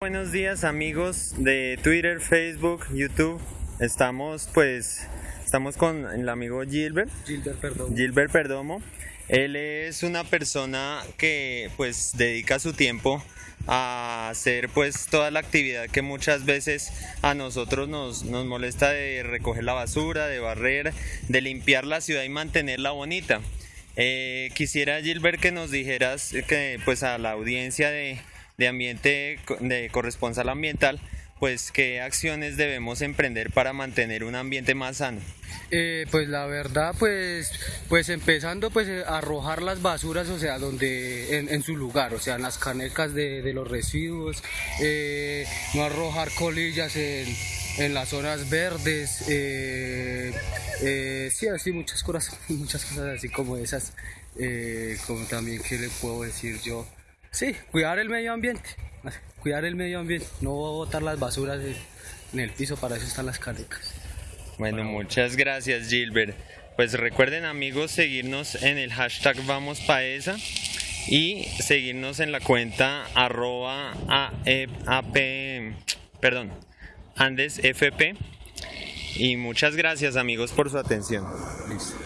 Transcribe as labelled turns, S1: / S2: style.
S1: Buenos días amigos de Twitter, Facebook, YouTube. Estamos pues estamos con el amigo Gilbert,
S2: Gilbert Perdomo.
S1: Gilbert Perdomo. Él es una persona que pues dedica su tiempo a hacer pues toda la actividad que muchas veces a nosotros nos, nos molesta de recoger la basura, de barrer, de limpiar la ciudad y mantenerla bonita. Eh, quisiera Gilbert que nos dijeras que pues a la audiencia de, de ambiente de corresponsal ambiental pues qué acciones debemos emprender para mantener un ambiente más sano.
S2: Eh, pues la verdad, pues, pues empezando pues a arrojar las basuras, o sea, donde en, su lugar, o sea, en las canecas de, los residuos, eh, no arrojar colillas en, las zonas verdes, eh, eh, sí, así muchas cosas, muchas cosas así como esas, eh, como también qué le puedo decir yo, sí, cuidar el medio ambiente, cuidar el medio ambiente, no botar las basuras en, el piso, para eso están las canecas.
S1: Bueno, muchas gracias Gilbert. Pues recuerden amigos seguirnos en el hashtag Vamos Paesa y seguirnos en la cuenta arroba perdón, Andes FP. Y muchas gracias amigos por su atención.
S2: Listo.